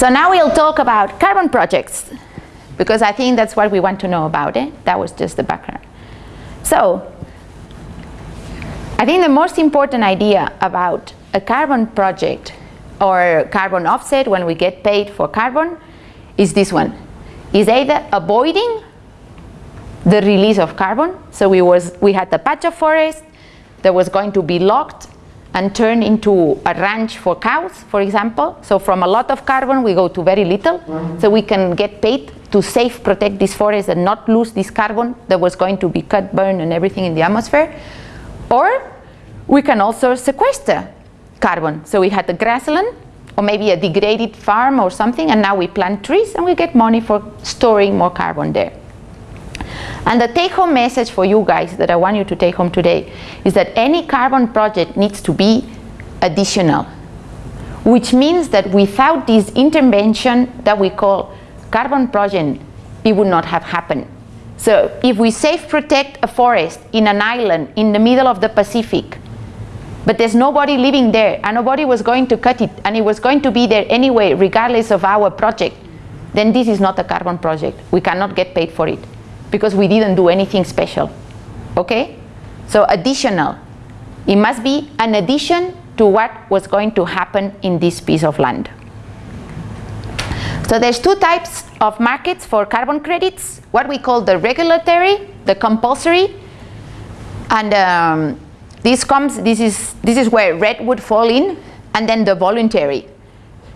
So now we'll talk about carbon projects because I think that's what we want to know about it. That was just the background. So I think the most important idea about a carbon project or carbon offset when we get paid for carbon is this one. Is either avoiding the release of carbon. So we, was, we had a patch of forest that was going to be locked and turn into a ranch for cows, for example. So from a lot of carbon, we go to very little. So we can get paid to safe protect this forest and not lose this carbon that was going to be cut, burned, and everything in the atmosphere. Or we can also sequester carbon. So we had a grassland or maybe a degraded farm or something, and now we plant trees and we get money for storing more carbon there. And the take-home message for you guys that I want you to take home today is that any carbon project needs to be additional, which means that without this intervention that we call carbon project, it would not have happened. So if we safe protect a forest in an island in the middle of the Pacific, but there's nobody living there and nobody was going to cut it and it was going to be there anyway regardless of our project, then this is not a carbon project. We cannot get paid for it because we didn't do anything special. Okay? So additional. It must be an addition to what was going to happen in this piece of land. So there's two types of markets for carbon credits, what we call the regulatory, the compulsory, and um, this comes, this is, this is where REDD would fall in, and then the voluntary.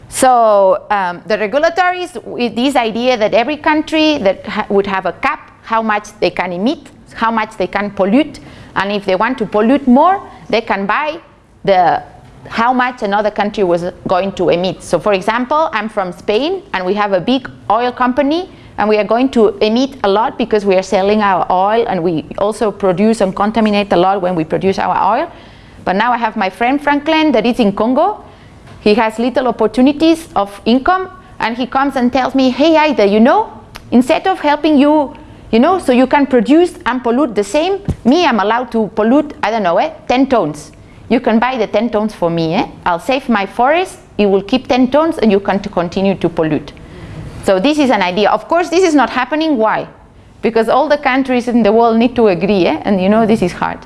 So um, the regulatory is with this idea that every country that ha would have a cap how much they can emit, how much they can pollute, and if they want to pollute more, they can buy the how much another country was going to emit. So for example, I'm from Spain and we have a big oil company and we are going to emit a lot because we are selling our oil and we also produce and contaminate a lot when we produce our oil. But now I have my friend Franklin that is in Congo. He has little opportunities of income and he comes and tells me, hey Ida, you know, instead of helping you you know, so you can produce and pollute the same. Me, I'm allowed to pollute, I don't know, eh, 10 tons. You can buy the 10 tons for me. Eh? I'll save my forest, it will keep 10 tons and you can continue to pollute. So this is an idea. Of course, this is not happening. Why? Because all the countries in the world need to agree, eh? and you know this is hard.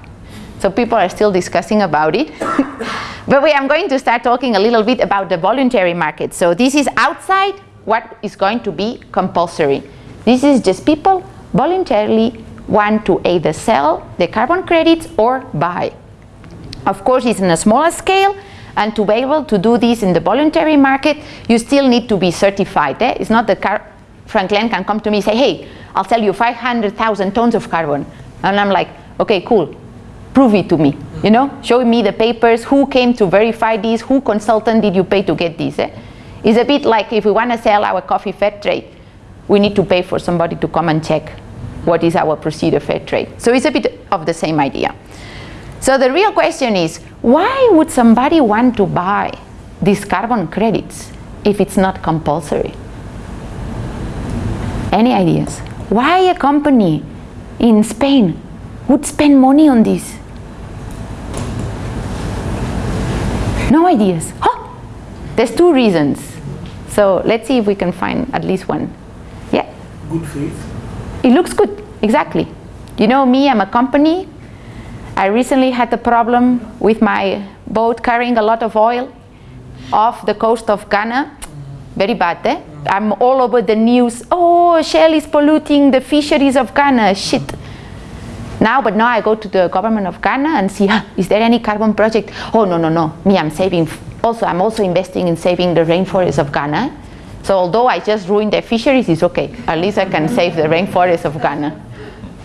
So people are still discussing about it. but we, I'm going to start talking a little bit about the voluntary market. So this is outside what is going to be compulsory. This is just people voluntarily want to either sell the carbon credits or buy. Of course, it's in a smaller scale, and to be able to do this in the voluntary market, you still need to be certified. Eh? It's not that Car Franklin can come to me and say, hey, I'll sell you 500,000 tons of carbon. And I'm like, okay, cool, prove it to me. You know, show me the papers, who came to verify this, who consultant did you pay to get this. Eh? It's a bit like if we want to sell our coffee fair trade we need to pay for somebody to come and check what is our procedure fair trade. So it's a bit of the same idea. So the real question is, why would somebody want to buy these carbon credits if it's not compulsory? Any ideas? Why a company in Spain would spend money on this? No ideas. Huh? There's two reasons. So let's see if we can find at least one good faith? It looks good, exactly. You know me, I'm a company. I recently had a problem with my boat carrying a lot of oil off the coast of Ghana. Very bad, eh? I'm all over the news. Oh, Shell is polluting the fisheries of Ghana. Shit. Now, but now I go to the government of Ghana and see, is there any carbon project? Oh, no, no, no. Me, I'm saving. Also, I'm also investing in saving the rainforest of Ghana. So although I just ruined the fisheries, it's okay. At least I can save the rainforest of Ghana.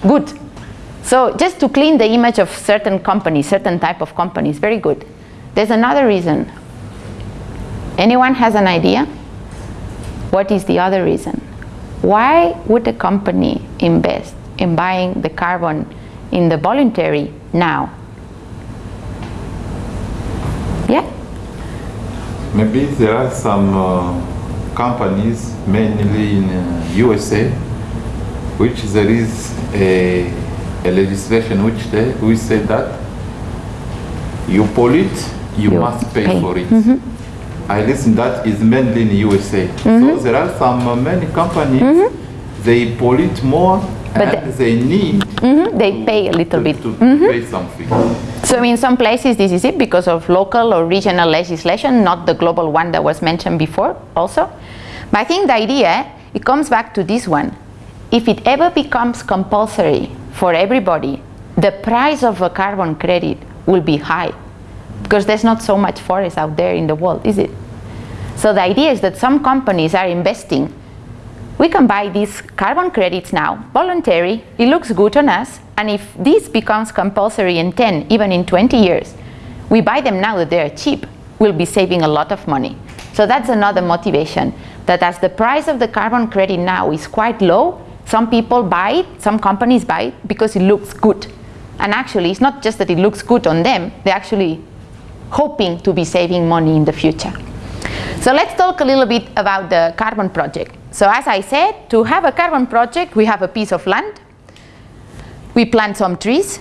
Good. So just to clean the image of certain companies, certain type of companies, very good. There's another reason. Anyone has an idea? What is the other reason? Why would a company invest in buying the carbon in the voluntary now? Yeah? Maybe there are some uh companies, mainly in uh, USA, which there is a, a legislation which they, we say that you pollute, you, you must pay, pay, for it. Mm -hmm. I listen that is mainly in USA. Mm-hmm. So there are some uh, many companies, they pollute more But and they need Mhm, They pay a little to, bit. to Mhm. pay something. So in some places this is it because of local or regional legislation, not the global one that was mentioned before also. But I think the idea, it comes back to this one. If it ever becomes compulsory for everybody, the price of a carbon credit will be high because there's not so much forest out there in the world, is it? So the idea is that some companies are investing we can buy these carbon credits now, voluntary, it looks good on us, and if this becomes compulsory in 10, even in 20 years, we buy them now that they're cheap, we'll be saving a lot of money. So that's another motivation, that as the price of the carbon credit now is quite low, some people buy it, some companies buy it because it looks good. And actually, it's not just that it looks good on them, they're actually hoping to be saving money in the future. So let's talk a little bit about the carbon project. So as I said, to have a carbon project, we have a piece of land, we plant some trees.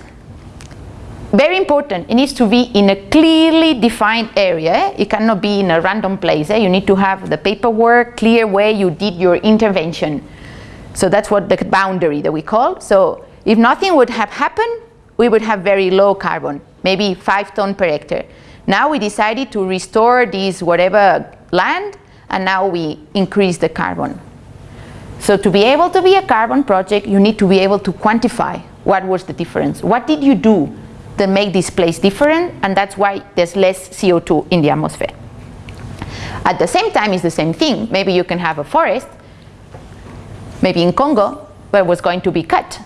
Very important, it needs to be in a clearly defined area. It cannot be in a random place. Eh? You need to have the paperwork, clear where you did your intervention. So that's what the boundary that we call. So if nothing would have happened, we would have very low carbon, maybe five ton per hectare. Now we decided to restore this whatever land, and now we increase the carbon. So to be able to be a carbon project, you need to be able to quantify what was the difference. What did you do that make this place different? And that's why there's less CO2 in the atmosphere. At the same time, it's the same thing. Maybe you can have a forest, maybe in Congo, where it was going to be cut.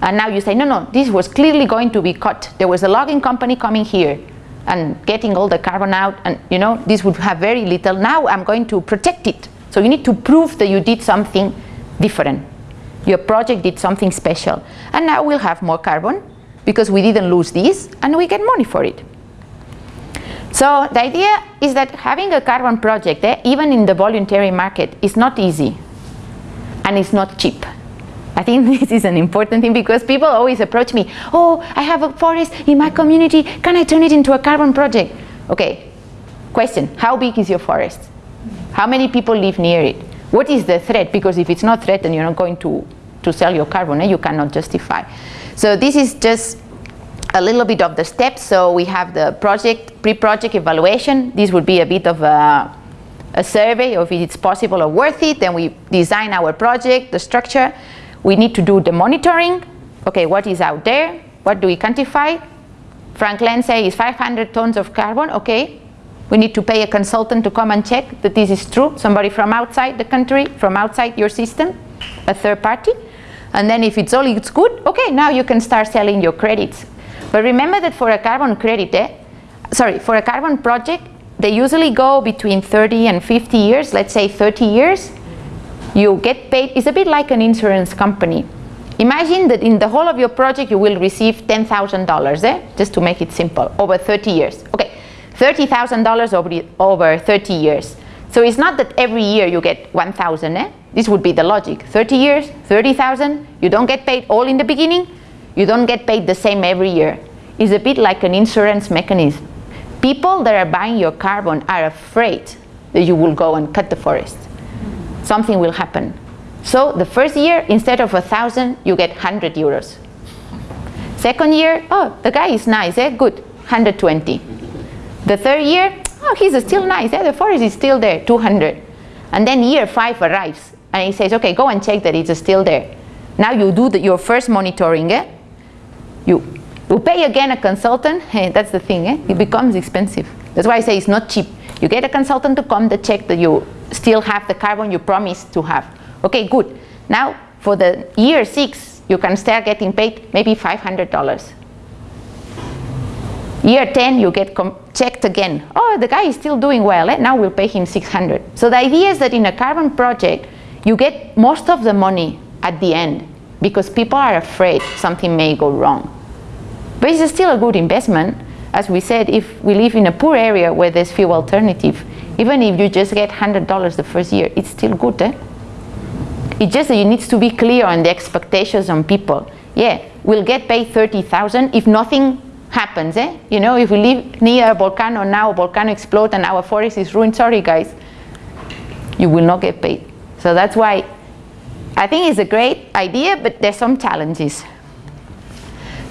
And now you say, no, no, this was clearly going to be cut. There was a logging company coming here and getting all the carbon out and you know, this would have very little. Now I'm going to protect it. So you need to prove that you did something different. Your project did something special. And now we'll have more carbon because we didn't lose this and we get money for it. So the idea is that having a carbon project, eh, even in the voluntary market, is not easy and it's not cheap. I think this is an important thing because people always approach me, oh, I have a forest in my community, can I turn it into a carbon project? Okay, question, how big is your forest? How many people live near it? What is the threat? Because if it's not threatened, you're not going to, to sell your carbon, eh? you cannot justify. So this is just a little bit of the steps. So we have the project, pre-project evaluation. This would be a bit of a, a survey of if it's possible or worth it. Then we design our project, the structure. We need to do the monitoring. Okay, what is out there? What do we quantify? Franklin says 500 tons of carbon. Okay, we need to pay a consultant to come and check that this is true. Somebody from outside the country, from outside your system, a third party. And then if it's all it's good, okay, now you can start selling your credits. But remember that for a carbon credit, eh, sorry, for a carbon project, they usually go between 30 and 50 years, let's say 30 years. You get paid, it's a bit like an insurance company. Imagine that in the whole of your project you will receive $10,000, eh? just to make it simple, over 30 years. Okay, $30,000 over, over 30 years. So it's not that every year you get 1,000, eh? This would be the logic. 30 years, 30,000, you don't get paid all in the beginning, you don't get paid the same every year. It's a bit like an insurance mechanism. People that are buying your carbon are afraid that you will go and cut the forest. Something will happen. So the first year, instead of a thousand, you get 100 euros. Second year, oh, the guy is nice, eh? good, 120. The third year, oh, he's still nice, eh? the forest is still there, 200. And then year five arrives, and he says, okay, go and check that it's still there. Now you do the, your first monitoring, eh? you, you pay again a consultant, hey, that's the thing, eh? it becomes expensive. That's why I say it's not cheap. You get a consultant to come to check that you still have the carbon you promised to have. Okay, good. Now, for the year six, you can start getting paid maybe $500. Year 10, you get checked again. Oh, the guy is still doing well. Eh? Now we'll pay him 600. So the idea is that in a carbon project, you get most of the money at the end because people are afraid something may go wrong. But it's still a good investment. As we said, if we live in a poor area where there's few alternative, even if you just get $100 the first year, it's still good. Eh? It's just that you need to be clear on the expectations on people. Yeah, we'll get paid 30,000 if nothing happens, eh? You know, if we live near a volcano now, a volcano explodes and our forest is ruined, sorry guys, you will not get paid. So that's why I think it's a great idea, but there's some challenges.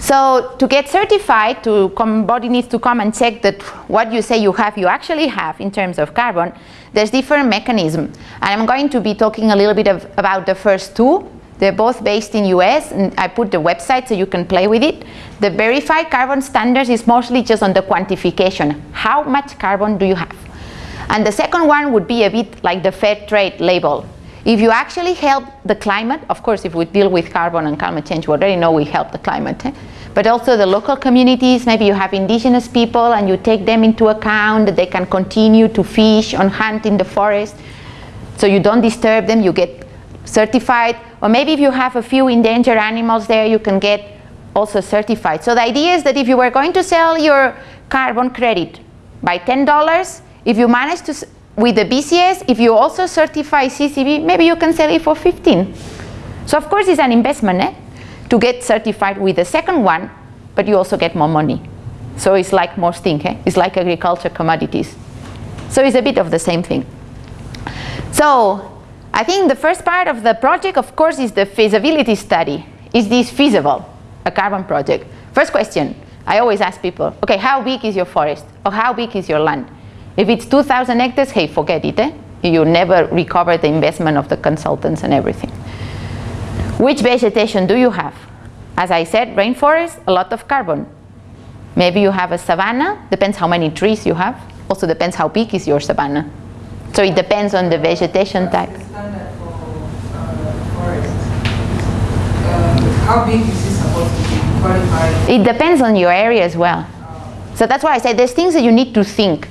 So to get certified, to come, body needs to come and check that what you say you have, you actually have in terms of carbon. There's different mechanisms. And I'm going to be talking a little bit of, about the first two. They're both based in US, and I put the website so you can play with it. The verified carbon standards is mostly just on the quantification. How much carbon do you have? And the second one would be a bit like the fair trade label. If you actually help the climate, of course, if we deal with carbon and climate change, we already know we help the climate. Eh? But also the local communities, maybe you have indigenous people and you take them into account, that they can continue to fish and hunt in the forest. So you don't disturb them, you get certified. Or maybe if you have a few endangered animals there, you can get also certified. So the idea is that if you were going to sell your carbon credit by $10, if you manage to, with the VCS, if you also certify CCB, maybe you can sell it for 15. So of course it's an investment eh, to get certified with the second one, but you also get more money. So it's like most things, eh? it's like agriculture commodities. So it's a bit of the same thing. So I think the first part of the project, of course, is the feasibility study. Is this feasible, a carbon project? First question, I always ask people, okay, how big is your forest? Or how big is your land? If it's 2,000 hectares, hey, forget it. Eh? You never recover the investment of the consultants and everything. Which vegetation do you have? As I said, rainforest, a lot of carbon. Maybe you have a savanna, depends how many trees you have. Also depends how big is your savanna. So it depends on the vegetation type. Uh, um, how big is this supposed to be qualified? It depends on your area as well. So that's why I say there's things that you need to think.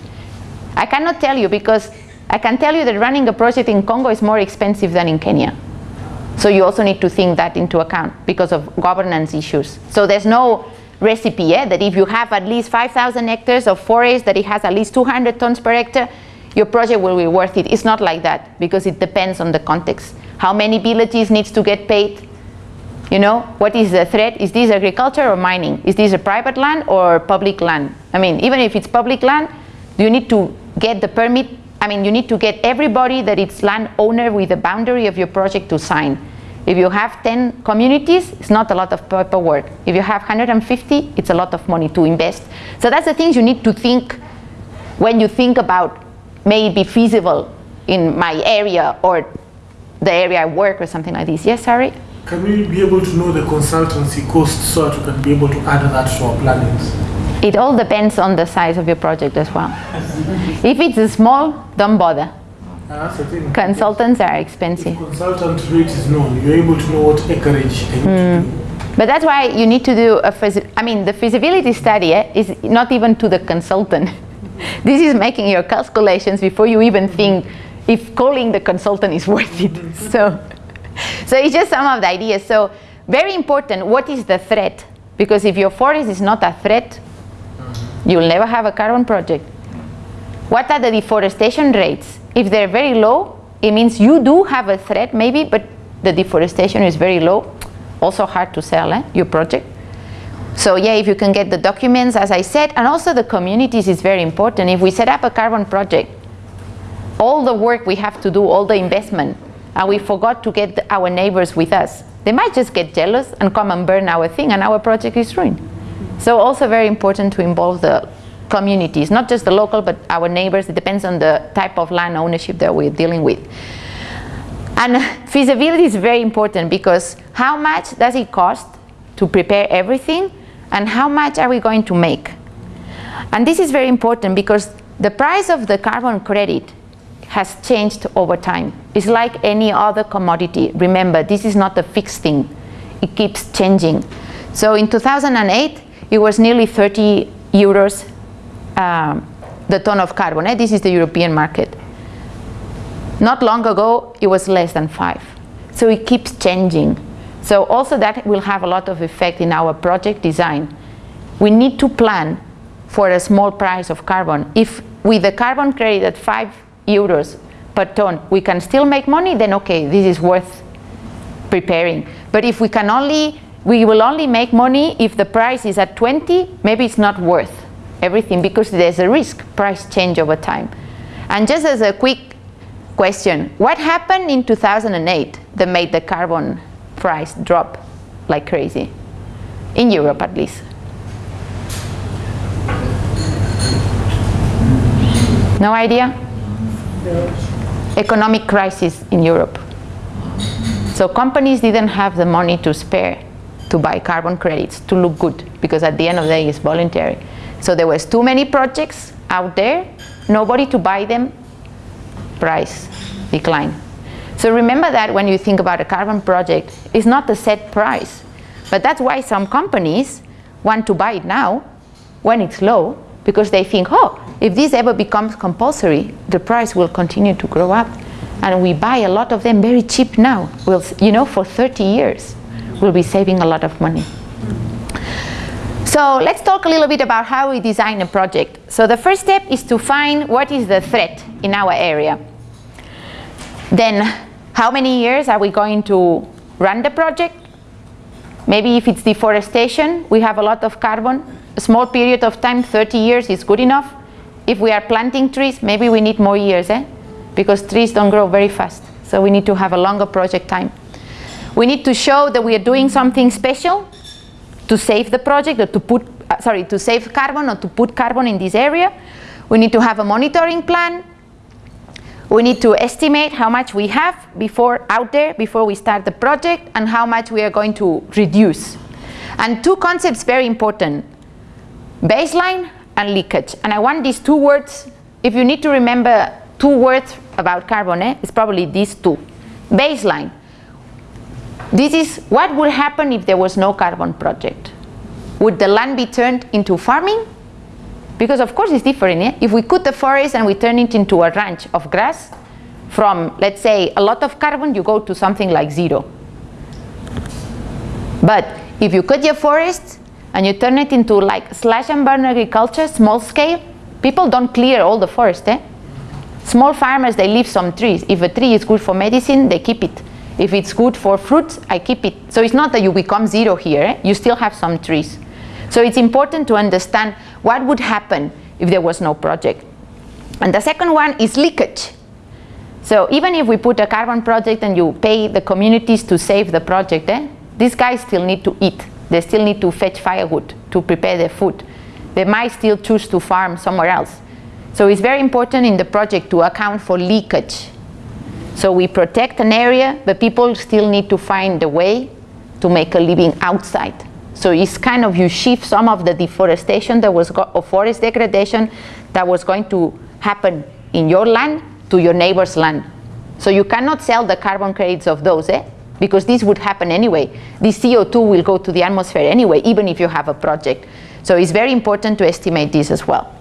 I cannot tell you because I can tell you that running a project in Congo is more expensive than in Kenya. So you also need to think that into account because of governance issues. So there's no recipe yeah, that if you have at least 5,000 hectares of forest, that it has at least 200 tons per hectare, your project will be worth it. It's not like that because it depends on the context. How many villages needs to get paid? You know, what is the threat? Is this agriculture or mining? Is this a private land or public land? I mean, even if it's public land, do you need to get the permit I mean, you need to get everybody that it's landowner with the boundary of your project to sign. If you have 10 communities, it's not a lot of paperwork. If you have 150, it's a lot of money to invest. So that's the things you need to think when you think about may it be feasible in my area or the area I work or something like this. Yes, Harry? Can we be able to know the consultancy cost so that we can be able to add that to our plannings? It all depends on the size of your project as well. if it's small, don't bother. Uh, that's the thing. Consultants are If expensive. consultant rate is known, you're able to know what acreage they need to. But that's why you need to do a, I mean, the feasibility study eh, is not even to the consultant. this is making your calculations before you even think if calling the consultant is worth it. so, so it's just some of the ideas. So very important, what is the threat? Because if your forest is not a threat, you'll never have a carbon project. What are the deforestation rates? If they're very low, it means you do have a threat maybe, but the deforestation is very low. Also hard to sell eh, your project. So yeah, if you can get the documents, as I said, and also the communities is very important. If we set up a carbon project, all the work we have to do, all the investment, and we forgot to get the- our neighbors with us, they might just get jealous and come and burn our thing and our project is ruined. So also very important to involve the communities, not just the local, but our neighbors. It depends on the type of land ownership that we're dealing with. And feasibility is very important because how much does it cost to prepare everything and how much are we going to make? And this is very important because the price of the carbon credit has changed over time. It's like any other commodity. Remember, this is not a fixed thing. It keeps changing. So in 2008, it was nearly 30 euros um, the ton of carbon. eh? This is the European market. Not long ago, it was less than five. So it keeps changing. So also that will have a lot of effect in our project design. We need to plan for a small price of carbon. If with the carbon credit at five euros per ton, we can still make money, then okay, this is worth preparing. But if we can only we will only make money if the price is at 20, maybe it's not worth everything because there's a risk price change over time. And just as a quick question, what happened in 2008 that made the carbon price drop like crazy? In Europe at least. No idea? Economic crisis in Europe. So companies didn't have the money to spare to buy carbon credits to look good because at the end of the day it's voluntary. So there was too many projects out there, nobody to buy them, price decline. So remember that when you think about a carbon project, it's not a set price. But that's why some companies want to buy it now when it's low because they think, oh, if this ever becomes compulsory, the price will continue to grow up. And we buy a lot of them very cheap now. We'll, you know, for 30 years, we'll be saving a lot of money. So let's talk a little bit about how we design a project. So the first step is to find what is the threat in our area. Then how many years are we going to run the project? Maybe if it's deforestation, we have a lot of carbon. A small period of time, 30 years is good enough. If we are planting trees, maybe we need more years, eh? because trees don't grow very fast. So we need to have a longer project time. We need to show that we are doing something special to save the project or to put, uh, sorry, to save carbon or to put carbon in this area. We need to have a monitoring plan. We need to estimate how much we have before out there before we start the project and how much we are going to reduce. And two concepts very important, baseline and leakage. And I want these two words, if you need to remember two words about carbon, eh, it's probably these two. Baseline, this is what would happen if there was no carbon project. Would the land be turned into farming? Because of course it's different. If we cut the forest and we turn it into a ranch of grass, from let's say a lot of carbon, you go to something like zero. But if you cut your forest and you turn it into like slash and burn agriculture, small scale, people don't clear all the forest. Eh? Small farmers, they leave some trees. If a tree is good for medicine, they keep it. If it's good for fruits, I keep it. So it's not that you become zero here, eh? you still have some trees. So it's important to understand what would happen if there was no project. And the second one is leakage. So even if we put a carbon project and you pay the communities to save the project, eh, these guys still need to eat. They still need to fetch firewood to prepare their food. They might still choose to farm somewhere else. So it's very important in the project to account for leakage. So we protect an area, but people still need to find a way to make a living outside. So it's kind of you shift some of the deforestation that was, or forest degradation that was going to happen in your land to your neighbor's land. So you cannot sell the carbon credits of those, eh? Because this would happen anyway. The CO2 will go to the atmosphere anyway, even if you have a project. So it's very important to estimate this as well.